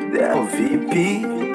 VIP.